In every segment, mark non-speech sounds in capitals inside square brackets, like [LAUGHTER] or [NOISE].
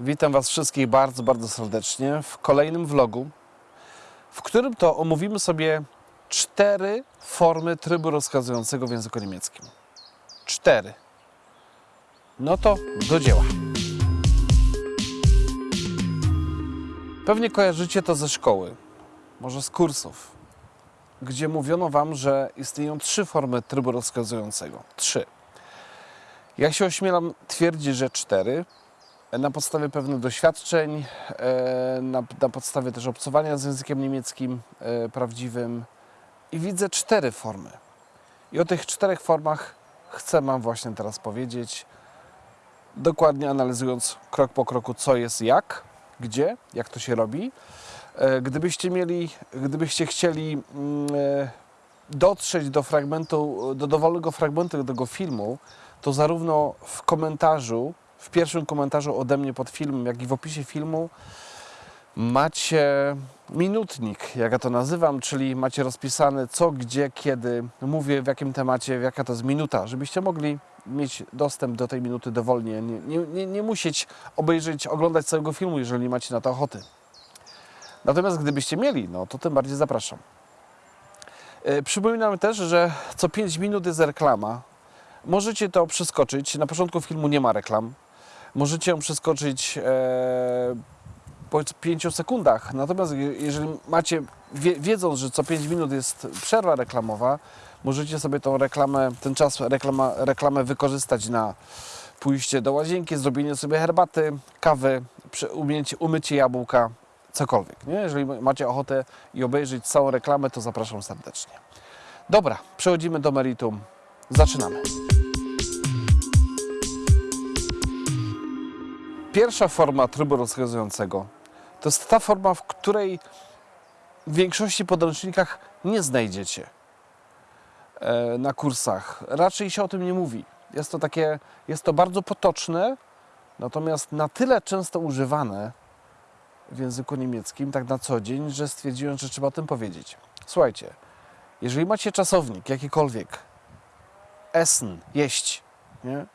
Witam Was wszystkich bardzo, bardzo serdecznie w kolejnym vlogu, w którym to omówimy sobie cztery formy trybu rozkazującego w języku niemieckim. Cztery. No to do dzieła. Pewnie kojarzycie to ze szkoły, może z kursów, gdzie mówiono Wam, że istnieją trzy formy trybu rozkazującego. Trzy. Ja się ośmielam twierdzić, że cztery, na podstawie pewnych doświadczeń, e, na, na podstawie też obcowania z językiem niemieckim e, prawdziwym i widzę cztery formy. I o tych czterech formach chcę Wam właśnie teraz powiedzieć, dokładnie analizując krok po kroku, co jest jak, gdzie, jak to się robi. E, Gdybyście mieli, gdybyście chcieli mm, dotrzeć do fragmentu, do dowolnego fragmentu tego filmu, to zarówno w komentarzu, w pierwszym komentarzu ode mnie pod filmem, jak i w opisie filmu macie minutnik, jak ja to nazywam, czyli macie rozpisane co, gdzie, kiedy mówię, w jakim temacie, jaka to jest minuta, żebyście mogli mieć dostęp do tej minuty dowolnie, nie, nie, nie, nie musieć obejrzeć, oglądać całego filmu, jeżeli macie na to ochoty. Natomiast gdybyście mieli, no to tym bardziej zapraszam. E, Przypominam też, że co 5 minut jest reklama. Możecie to przeskoczyć. Na początku filmu nie ma reklam. Możecie ją przeskoczyć e, po 5 sekundach. Natomiast je- jeżeli macie, wie, wiedząc, że co 5 minut jest przerwa reklamowa, możecie sobie tą reklamę, ten czas reklama, reklamę wykorzystać na pójście do łazienki, zrobienie sobie herbaty, kawy, umycie jabłka, cokolwiek. Nie? Jeżeli macie ochotę i obejrzeć całą reklamę, to zapraszam serdecznie. Dobra, przechodzimy do meritum. Zaczynamy. Pierwsza forma trybu rozkazującego to jest ta forma, w której w większości podręcznikach nie znajdziecie e, na kursach. Raczej się o tym nie mówi. Jest to takie, jest to bardzo potoczne, natomiast na tyle często używane w języku niemieckim, tak na co dzień, że stwierdziłem, że trzeba o tym powiedzieć. Słuchajcie, jeżeli macie czasownik jakikolwiek, essen, jeść, nie?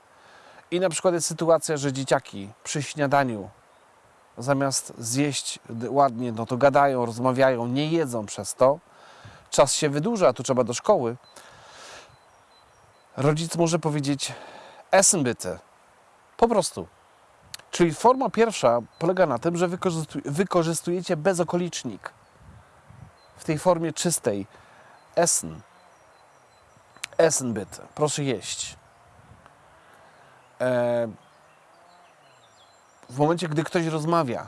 I na przykład jest sytuacja, że dzieciaki przy śniadaniu zamiast zjeść ładnie, no to gadają, rozmawiają, nie jedzą przez to. Czas się wydłuża, tu trzeba do szkoły. Rodzic może powiedzieć essen bitte. Po prostu. Czyli forma pierwsza polega na tym, że wykorzystu- wykorzystujecie bezokolicznik. W tej formie czystej. Essen. Essen bitte. Proszę jeść. W momencie, gdy ktoś rozmawia,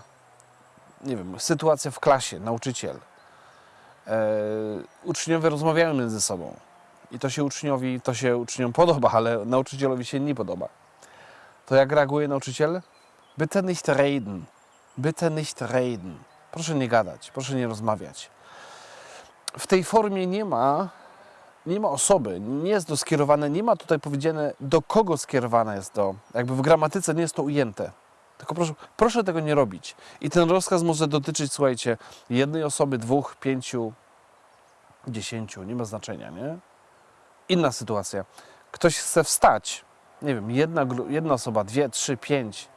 nie wiem, sytuacja w klasie, nauczyciel, e, uczniowie rozmawiają między sobą i to się uczniowi, to się uczniom podoba, ale nauczycielowi się nie podoba. To jak reaguje nauczyciel? Bitte nicht reden. Bitte nicht reden. Proszę nie gadać, proszę nie rozmawiać. W tej formie nie ma, nie ma osoby, nie jest to skierowane, nie ma tutaj powiedziane, do kogo skierowane jest to. Jakby w gramatyce nie jest to ujęte. Tylko proszę, proszę tego nie robić. I ten rozkaz może dotyczyć, słuchajcie, jednej osoby, dwóch, pięciu, dziesięciu, nie ma znaczenia, nie? Inna sytuacja. Ktoś chce wstać, nie wiem, jedna, jedna osoba, dwie, trzy, pięć,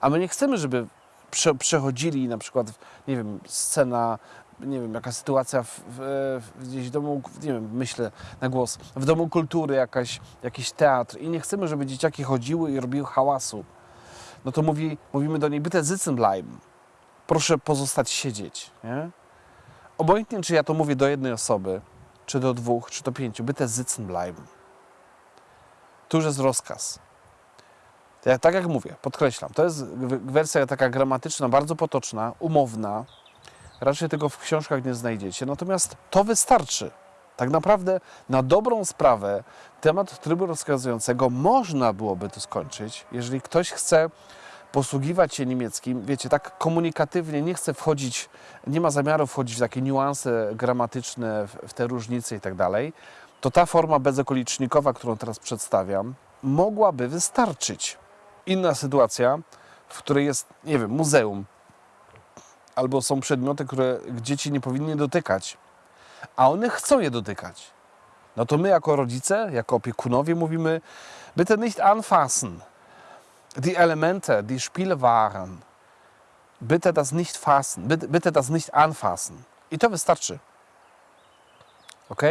a my nie chcemy, żeby prze, przechodzili na przykład, nie wiem, scena, nie wiem, jaka sytuacja w, w, gdzieś w domu, nie wiem, myślę na głos, w domu kultury jakaś, jakiś teatr i nie chcemy, żeby dzieciaki chodziły i robiły hałasu, no to mówi, mówimy do niej, bitte sitzen bleiben. Proszę pozostać siedzieć, nie? Obojętnie, czy ja to mówię do jednej osoby, czy do dwóch, czy do pięciu, bitte sitzen bleiben. Tu już jest rozkaz. Ja, tak jak mówię, podkreślam, to jest wersja taka gramatyczna, bardzo potoczna, umowna. Raczej tego w książkach nie znajdziecie. Natomiast to wystarczy. Tak naprawdę na dobrą sprawę temat trybu rozkazującego można byłoby tu skończyć, jeżeli ktoś chce posługiwać się niemieckim, wiecie, tak komunikatywnie, nie chce wchodzić, nie ma zamiaru wchodzić w takie niuanse gramatyczne, w, te różnice i tak dalej, to ta forma bezokolicznikowa, którą teraz przedstawiam, mogłaby wystarczyć. Inna sytuacja, w której jest, nie wiem, muzeum, albo są przedmioty, które dzieci nie powinny dotykać, a one chcą je dotykać. No to my jako rodzice, jako opiekunowie mówimy, bitte nicht anfassen. Die Elemente, die Spielwaren, Bitte das nicht fassen. Bitte, bitte das nicht anfassen. I to wystarczy. Ok?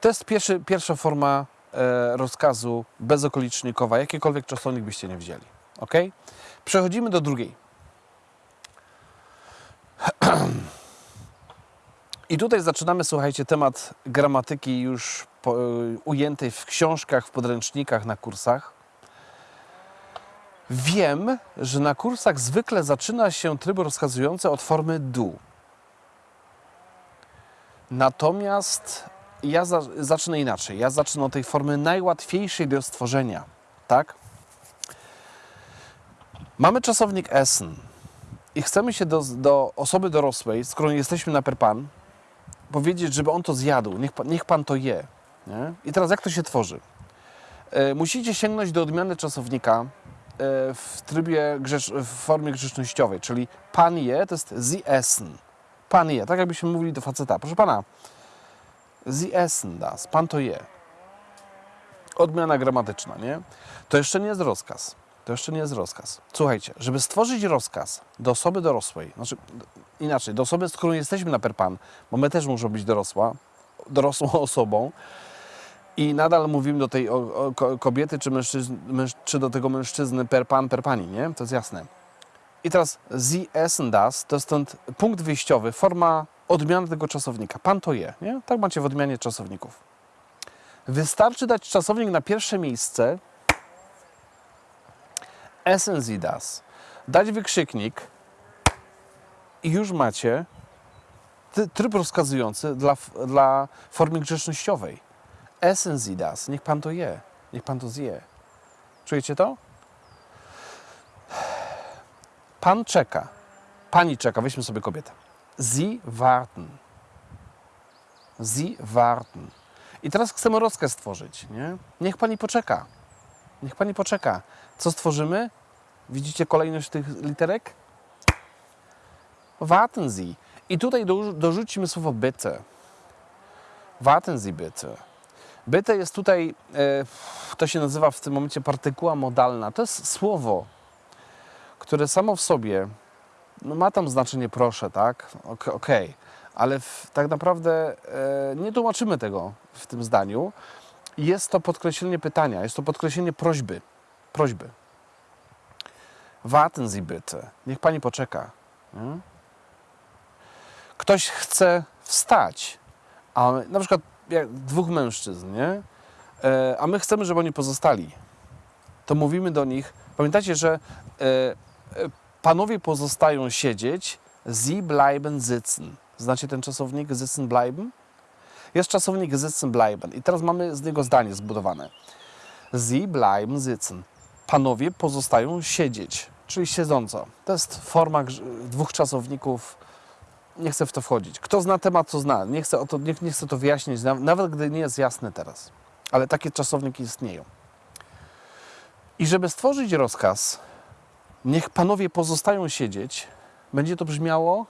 To jest pierwszy, pierwsza forma e, rozkazu bezokolicznikowa, jakiekolwiek czasownik byście nie wzięli. Ok? Przechodzimy do drugiej. I tutaj zaczynamy, słuchajcie, temat gramatyki już po, ujętej w książkach, w podręcznikach, na kursach. Wiem, że na kursach zwykle zaczyna się tryb rozkazujący od formy do. Natomiast ja za, zacznę inaczej. Ja zacznę od tej formy najłatwiejszej do stworzenia. Tak? Mamy czasownik essen i chcemy się do, do osoby dorosłej, z którą jesteśmy na per pan, powiedzieć, żeby on to zjadł, niech niech pan to je. Nie? I teraz jak to się tworzy? E, musicie sięgnąć do odmiany czasownika e, w trybie, grzecz, w formie grzecznościowej, czyli pan je to jest sie essen. Pan je, tak jakbyśmy mówili do faceta. Proszę pana, sie essen das, pan to je. Odmiana gramatyczna, nie? To jeszcze nie jest rozkaz. To jeszcze nie jest rozkaz. Słuchajcie, żeby stworzyć rozkaz do osoby dorosłej, znaczy inaczej, do osoby, z którą jesteśmy na per pan, bo my też muszą być dorosła, dorosłą [LAUGHS] osobą i nadal mówimy do tej o, o, ko- kobiety czy, męż, czy do tego mężczyzny per pan, per pani, nie? To jest jasne. I teraz sie essen das, to jest ten punkt wyjściowy, forma odmiany tego czasownika. Pan to je, nie? Tak macie w odmianie czasowników. Wystarczy dać czasownik na pierwsze miejsce, essen sie das, dać wykrzyknik i już macie tryb rozkazujący dla, dla formy grzecznościowej. Essen sie das, niech pan to je, niech pan to zje. Czujecie to? Pan czeka. Pani czeka. Weźmy sobie kobietę. Sie warten. Sie warten. I teraz chcemy rozkaz stworzyć, nie? Niech pani poczeka. Niech pani poczeka. Co stworzymy? Widzicie kolejność tych literek? Warten Sie. I tutaj do, dorzucimy słowo bitte. Warten Sie bitte. Bitte jest tutaj, e, to się nazywa w tym momencie partykuła modalna. To jest słowo, które samo w sobie no ma tam znaczenie proszę, tak? Ok- Okej, ale w, tak naprawdę e, nie tłumaczymy tego w tym zdaniu. Jest to podkreślenie pytania, jest to podkreślenie prośby. Prośby. Warten Sie bitte. Niech pani poczeka. Nie? Ktoś chce wstać, a na przykład jak dwóch mężczyzn, nie? E, a my chcemy, żeby oni pozostali. To mówimy do nich. Pamiętacie, że e, e, panowie pozostają siedzieć, sie bleiben sitzen. Znacie ten czasownik sitzen bleiben? Jest czasownik sitzen bleiben i teraz mamy z niego zdanie zbudowane. Sie bleiben sitzen. Panowie pozostają siedzieć, czyli siedząco. To jest forma dwóch czasowników. Nie chcę w to wchodzić. Kto zna temat, to zna. Nie chcę, to, nie, nie chcę to wyjaśnić, naw- nawet gdy nie jest jasne teraz. Ale takie czasowniki istnieją. I żeby stworzyć rozkaz, niech panowie pozostają siedzieć, będzie to brzmiało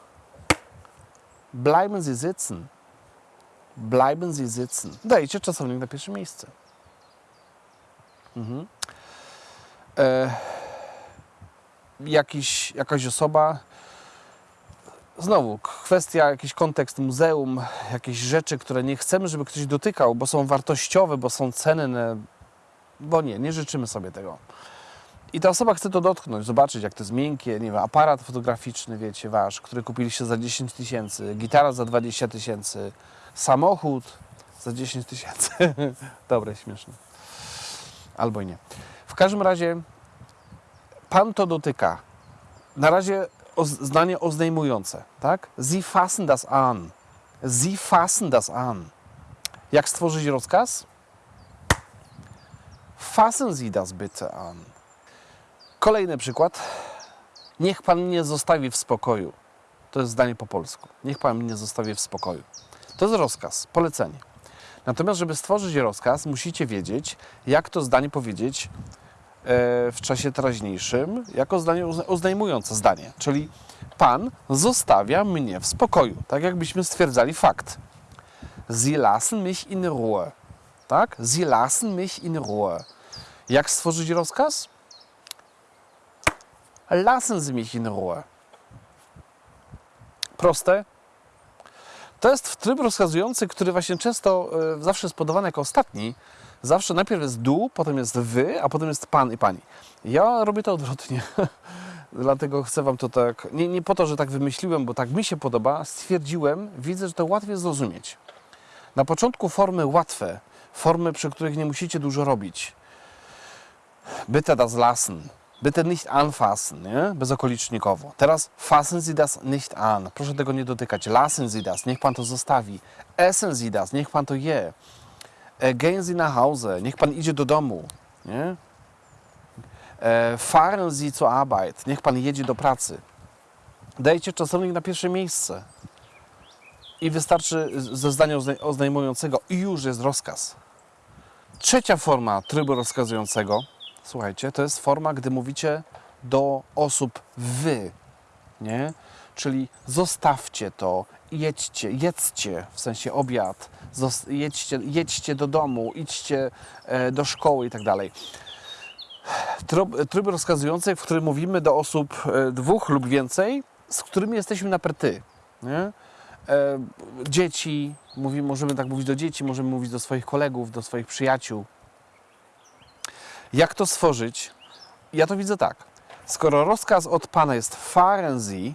bleiben Sie sitzen. Bleiben Sie sitzen. Dajcie czasownik na pierwsze miejsce. Mhm. E, jakiś, jakaś osoba, znowu kwestia, jakiś kontekst muzeum, jakieś rzeczy, które nie chcemy, żeby ktoś dotykał, bo są wartościowe, bo są cenne, bo nie, nie życzymy sobie tego. I ta osoba chce to dotknąć, zobaczyć, jak to jest miękkie, nie wiem, aparat fotograficzny, wiecie, wasz, który kupiliście za 10 tysięcy, gitara za 20 tysięcy, samochód za 10 tysięcy. [LAUGHS] Dobre, śmieszne. Albo i nie. W każdym razie Pan to dotyka. Na razie oz- zdanie oznajmujące, tak? Sie fassen das an. Sie fassen das an. Jak stworzyć rozkaz? Fassen Sie das bitte an. Kolejny przykład. Niech Pan mnie zostawi w spokoju. To jest zdanie po polsku. Niech Pan mnie zostawi w spokoju. To jest rozkaz, polecenie. Natomiast, żeby stworzyć rozkaz, musicie wiedzieć, jak to zdanie powiedzieć e, w czasie teraźniejszym, jako zdanie uzna- oznajmujące zdanie. Czyli Pan zostawia mnie w spokoju. Tak jakbyśmy stwierdzali fakt. Sie lassen mich in Ruhe. Tak? Sie lassen mich in Ruhe. Jak stworzyć rozkaz? Lassen Sie mich in Ruhe. Proste. To jest tryb rozkazujący, który właśnie często e, zawsze jest podawany jako ostatni. Zawsze najpierw jest du, potem jest wy, a potem jest pan i pani. Ja robię to odwrotnie. [LAUGHS] Dlatego chcę Wam to tak, nie, nie po to, że tak wymyśliłem, bo tak mi się podoba, stwierdziłem, widzę, że to łatwiej zrozumieć. Na początku formy łatwe, formy, przy których nie musicie dużo robić. Bitte das lassen, bitte nicht anfassen, nie? Teraz fassen Sie das nicht an, proszę tego nie dotykać. Lassen Sie das, niech Pan to zostawi. Essen Sie das, niech Pan to je. E, Gehen Sie nach Hause, niech Pan idzie do domu. Nie? E, Fahren Sie zur Arbeit, niech Pan jedzie do pracy. Dajcie czasownik na pierwsze miejsce. I wystarczy ze zdania ozna- oznajmującego i już jest rozkaz. Trzecia forma trybu rozkazującego, słuchajcie, to jest forma, gdy mówicie do osób wy, nie? Czyli zostawcie to, jedźcie, jedzcie, w sensie obiad, jedźcie, jedźcie do domu, idźcie e, do szkoły i tak dalej. Tryb, rozkazujący, w którym mówimy do osób e, dwóch lub więcej, z którymi jesteśmy na perty. Nie? E, dzieci, mówi, możemy tak mówić do dzieci, możemy mówić do swoich kolegów, do swoich przyjaciół. Jak to stworzyć? Ja to widzę tak. Skoro rozkaz od Pana jest fahren Sie,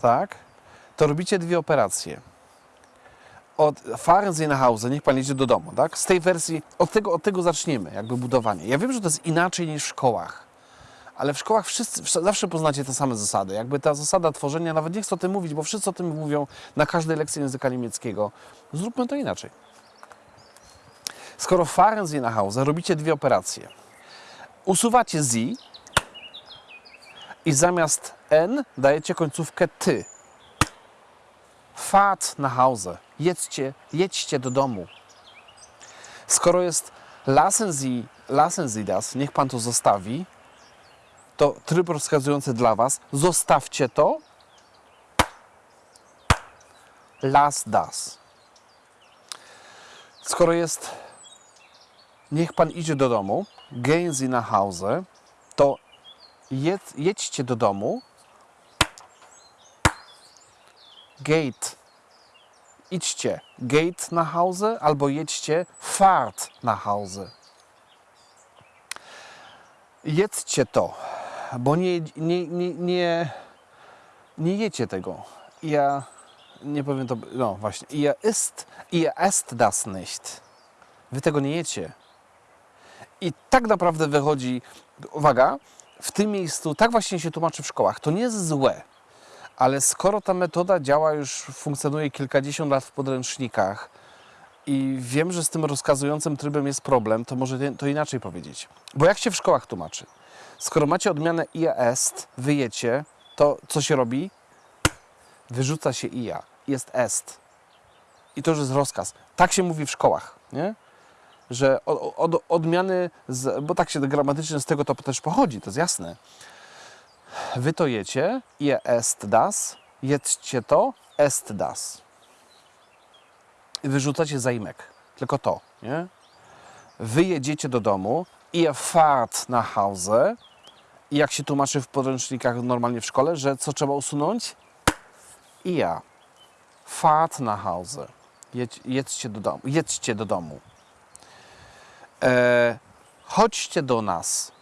tak, to robicie dwie operacje. Od fahren Sie nach Hause, niech Pan jedzie do domu, tak? Z tej wersji, od tego, od tego zaczniemy, jakby budowanie. Ja wiem, że to jest inaczej niż w szkołach, ale w szkołach wszyscy, wsz- zawsze poznacie te same zasady. Jakby ta zasada tworzenia, nawet nie chcę o tym mówić, bo wszyscy o tym mówią na każdej lekcji języka niemieckiego. Zróbmy to inaczej. Skoro nach Hause, robicie dwie operacje. Usuwacie Sie i zamiast N dajecie końcówkę ty. Fahrt nach Hause. Jedźcie, jedźcie do domu. Skoro jest lassen Sie, lassen Sie das, niech Pan to zostawi, to tryb rozkazujący dla Was, zostawcie to, las das. Skoro jest niech Pan idzie do domu, gehen Sie nach Hause, to jedź, jedźcie do domu, gate, idźcie, gate nach Hause albo jedźcie, fahrt nach Hause. Jedzcie to, bo nie, nie, nie, nie, nie jecie tego. Ja nie powiem to, no właśnie, ihr isst, ihr esst das nicht. Wy tego nie jecie. I tak naprawdę wychodzi, uwaga, w tym miejscu, tak właśnie się tłumaczy w szkołach. To nie jest złe, ale skoro ta metoda działa już, funkcjonuje kilkadziesiąt lat w podręcznikach i wiem, że z tym rozkazującym trybem jest problem, to może to inaczej powiedzieć. Bo jak się w szkołach tłumaczy? Skoro macie odmianę ia est, wyjecie, to co się robi? Wyrzuca się ia. Jest est. I to już jest rozkaz. Tak się mówi w szkołach, nie? Że od, od, odmiany, z, bo tak się gramatycznie z tego to też pochodzi, to jest jasne. Wy to jecie, je est das, jedzcie to, est das. I wyrzucacie zaimek, tylko to, nie? Wy jedziecie do domu, ihr fahrt nach Hause i jak się tłumaczy w podręcznikach normalnie w szkole, że co trzeba usunąć? Ihr fahrt nach Hause. Jedź, jedźcie do domu. Jedźcie do domu e, chodźcie do nas.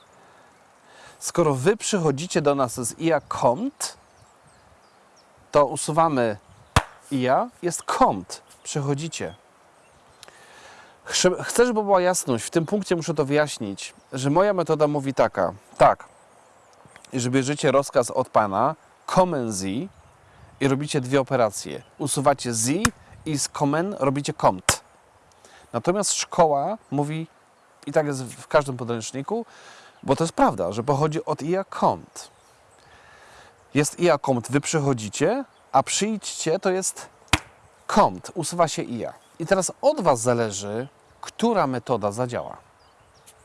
Skoro wy przychodzicie do nas z ia kommt, to usuwamy ia, jest kommt, przychodzicie. Chcę, żeby była jasność, w tym punkcie muszę to wyjaśnić, że moja metoda mówi taka, tak, że bierzecie rozkaz od Pana, kommen Sie i robicie dwie operacje. Usuwacie Sie i z kommen robicie kommt. Natomiast szkoła mówi i tak jest w każdym podręczniku, bo to jest prawda, że pochodzi od ia kommt. Jest ia kommt, wy przychodzicie, a przyjdźcie to jest kommt, usuwa się ia. I teraz od was zależy, która metoda zadziała.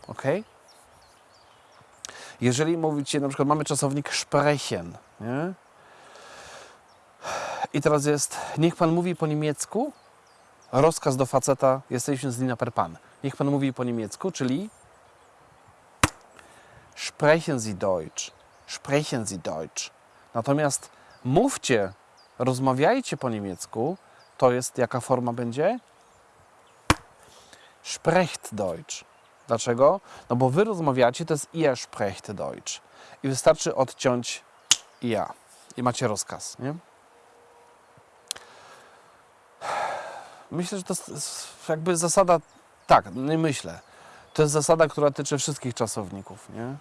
Ok? Jeżeli mówicie, na przykład mamy czasownik sprechen, nie? I teraz jest, niech pan mówi po niemiecku, rozkaz do faceta, jesteśmy z Lina per pan. Niech pan mówi po niemiecku, czyli sprechen Sie Deutsch. Sprechen Sie Deutsch. Natomiast mówcie, rozmawiajcie po niemiecku, to jest jaka forma będzie? Sprecht Deutsch. Dlaczego? No bo wy rozmawiacie, to jest ihr sprecht Deutsch. I wystarczy odciąć ja. I macie rozkaz, nie? Myślę, że to jest jakby zasada, tak, nie myślę. To jest zasada, która tyczy wszystkich czasowników, nie?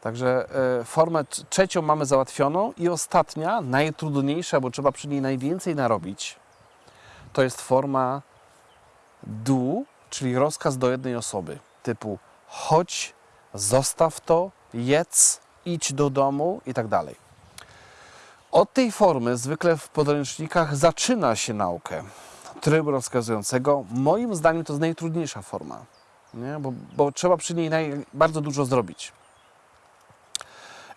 Także e, formę tr- trzecią mamy załatwioną i ostatnia, najtrudniejsza, bo trzeba przy niej najwięcej narobić, to jest forma du, czyli rozkaz do jednej osoby, typu chodź, zostaw to, jedz, idź do domu i tak dalej. Od tej formy zwykle w podręcznikach zaczyna się naukę trybu rozkazującego. Moim zdaniem to jest najtrudniejsza forma, nie? Bo, bo trzeba przy niej naj, bardzo dużo zrobić.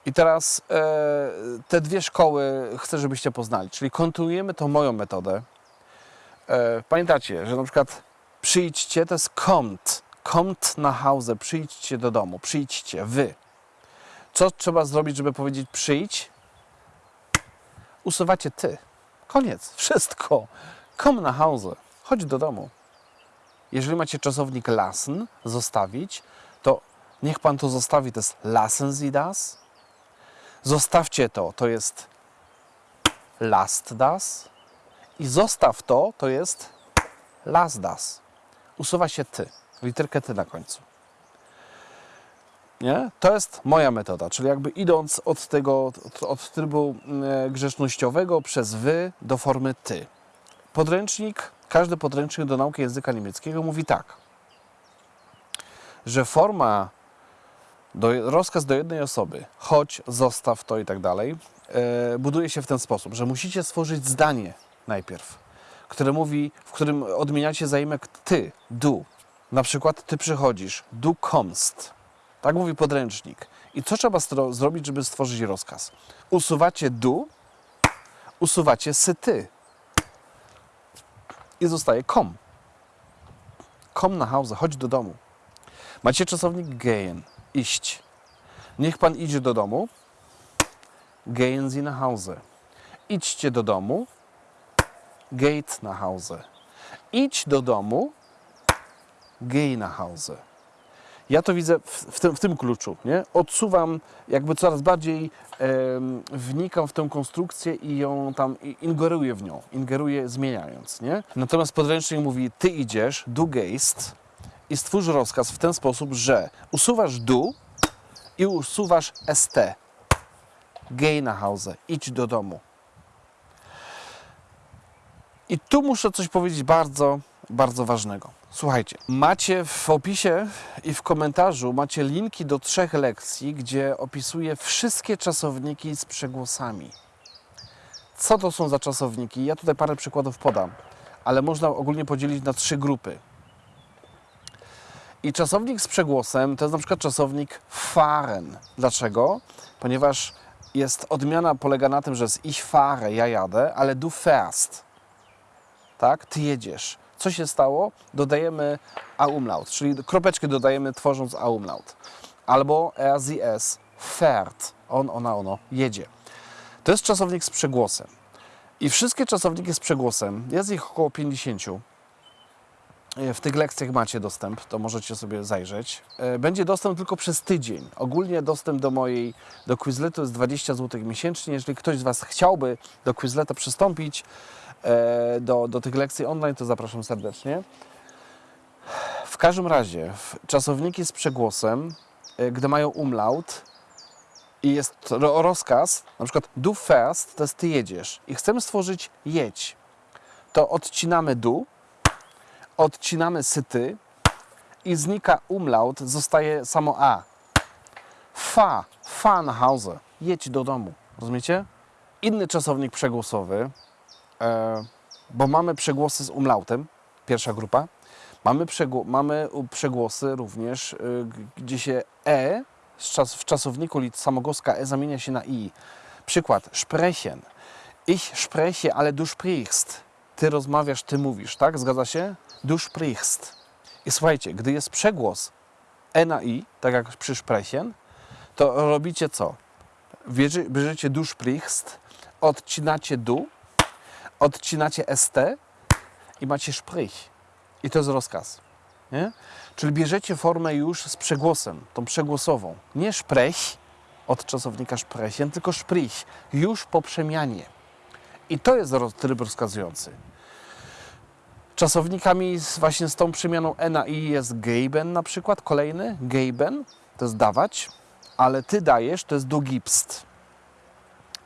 I teraz e, te dwie szkoły chcę, żebyście poznali, czyli kontynuujemy tą moją metodę. E, pamiętacie, że na przykład przyjdźcie to jest kommt, kommt na Hause, przyjdźcie do domu, przyjdźcie, wy. Co trzeba zrobić, żeby powiedzieć przyjdź? Usuwacie ty. Koniec, wszystko. Komm na Hause, chodź do domu. Jeżeli macie czasownik lassen, zostawić, to niech pan to zostawi, to jest lassen Sie das. Zostawcie to, to jest lasst das. I zostaw to, to jest lass das. Usuwa się ty, literkę ty na końcu. Nie? To jest moja metoda, czyli jakby idąc od tego, od, od trybu e, grzecznościowego przez wy do formy ty. Podręcznik, każdy podręcznik do nauki języka niemieckiego mówi tak, że forma, do, rozkaz do jednej osoby, chodź, zostaw to i tak dalej, e, buduje się w ten sposób, że musicie stworzyć zdanie najpierw, które mówi, w którym odmieniacie zaimek ty, du. Na przykład ty przychodzisz, du kommst. Tak mówi podręcznik. I co trzeba zrobić, żeby stworzyć rozkaz? Usuwacie du, usuwacie sy ty. I zostaje kom. Kom na Hause, chodź do domu. Macie czasownik gehen, iść. Niech pan idzie do domu. Gehen Sie nach Hause. Idźcie do domu. Geht nach Hause. Idź do domu. Geh nach Hause. Ja to widzę w, w, tym, w tym kluczu, nie? Odsuwam, jakby coraz bardziej em, wnikam w tę konstrukcję i ją tam ingeruję w nią, ingeruję zmieniając, nie? Natomiast podręcznik mówi, ty idziesz, du gehst i stwórz rozkaz w ten sposób, że usuwasz du i usuwasz st. Geh nach Hause, idź do domu. I tu muszę coś powiedzieć bardzo, bardzo ważnego. Słuchajcie, macie w opisie i w komentarzu macie linki do trzech lekcji, gdzie opisuję wszystkie czasowniki z przegłosami. Co to są za czasowniki? Ja tutaj parę przykładów podam, ale można ogólnie podzielić na trzy grupy. I czasownik z przegłosem to jest na przykład czasownik fahren. Dlaczego? Ponieważ jest odmiana polega na tym, że jest ich fahre, ja jadę, ale du fährst tak? Ty jedziesz. Co się stało? Dodajemy a umlaut, czyli kropeczkę dodajemy tworząc a umlaut. Albo es, fährt. On, ona, ono, jedzie. To jest czasownik z przegłosem. I wszystkie czasowniki z przegłosem, jest ich około 50. E, W tych lekcjach macie dostęp, to możecie sobie zajrzeć. E, Będzie dostęp tylko przez tydzień. Ogólnie dostęp do mojej, do Quizletu jest 20 zł miesięcznie. Jeżeli ktoś z Was chciałby do Quizleta przystąpić, e, do, do tych lekcji online, to zapraszam serdecznie. W każdym razie, czasowniki z przegłosem, e, gdy mają umlaut i jest ro- rozkaz, na przykład du fährst, to jest ty jedziesz i chcemy stworzyć jedź, to odcinamy du, odcinamy syty i znika umlaut, zostaje samo a. Fa, fa na Hause, jedź do domu, rozumiecie? Inny czasownik przegłosowy, e, bo mamy przegłosy z umlautem, pierwsza grupa. Mamy, mamy przegłosy również, y, gdzie się e czas, w czasowniku samogłoska e zamienia się na i. Przykład, sprechen. Ich spreche, ale du sprichst. Ty rozmawiasz, ty mówisz, tak? Zgadza się? Du sprichst. I słuchajcie, gdy jest przegłos e na i, tak jak przy sprechen, to robicie co? Bierze, bierzecie du sprichst, odcinacie du, odcinacie st i macie sprich. I to jest rozkaz. Nie? Czyli bierzecie formę już z przegłosem, tą przegłosową. Nie sprech od czasownika sprechen, tylko sprich, już po przemianie. I to jest tryb rozkazujący. Czasownikami z, właśnie z tą przemianą e na i jest geben na przykład, kolejny, geben, to jest dawać, ale ty dajesz, to jest du gibst.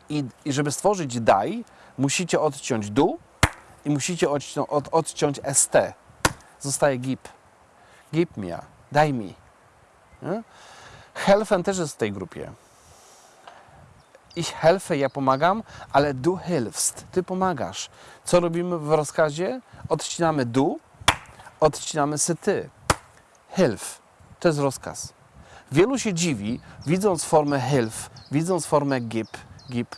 I, I żeby stworzyć daj, musicie odciąć du i musicie odciąć, od, odciąć st. Zostaje gib. Gib mir, daj mi. Helfen też jest w tej grupie. Ich helfe, ja pomagam, ale du hilfst, ty pomagasz. Co robimy w rozkazie? Odcinamy du, odcinamy sy ty. Hilf, to jest rozkaz. Wielu się dziwi, widząc formę hilf, widząc formę gib, gib,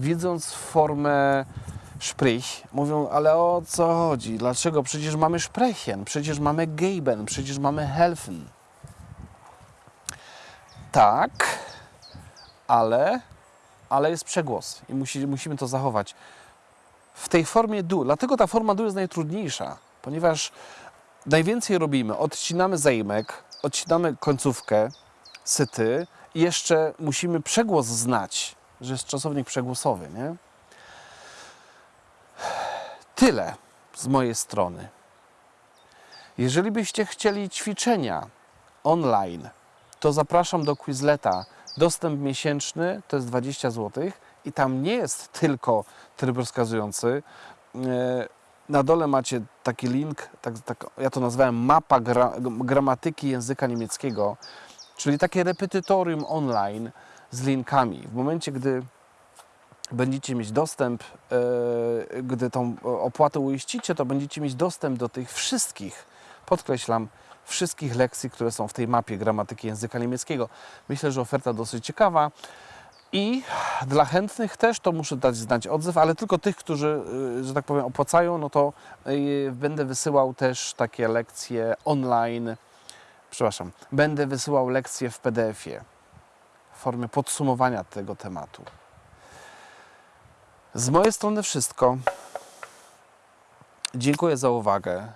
widząc formę sprich, mówią, ale o co chodzi? Dlaczego? Przecież mamy sprechen, przecież mamy geben, przecież mamy helfen. Tak, ale, ale jest przegłos i musi, musimy to zachować. W tej formie du, dlatego ta forma du jest najtrudniejsza, ponieważ najwięcej robimy, odcinamy zaimek, odcinamy końcówkę, syty jeszcze musimy przegłos znać, że jest czasownik przegłosowy, nie? Tyle z mojej strony. Jeżeli byście chcieli ćwiczenia online, to zapraszam do Quizleta. Dostęp miesięczny to jest 20 zł i tam nie jest tylko tryb rozkazujący. E, Na dole macie taki link, tak, tak, ja to nazwałem mapa gra, gramatyki języka niemieckiego, czyli takie repetytorium online z linkami. W momencie, gdy będziecie mieć dostęp, e, gdy tą opłatę uiścicie, to będziecie mieć dostęp do tych wszystkich, podkreślam, wszystkich lekcji, które są w tej mapie gramatyki języka niemieckiego. Myślę, że oferta dosyć ciekawa. I dla chętnych też to muszę dać znać odzew, ale tylko tych, którzy, y, że tak powiem, opłacają, no to y, będę wysyłał też takie lekcje online. Przepraszam, będę wysyłał lekcje w PDF-ie formie podsumowania tego tematu. Z mojej strony wszystko. Dziękuję za uwagę.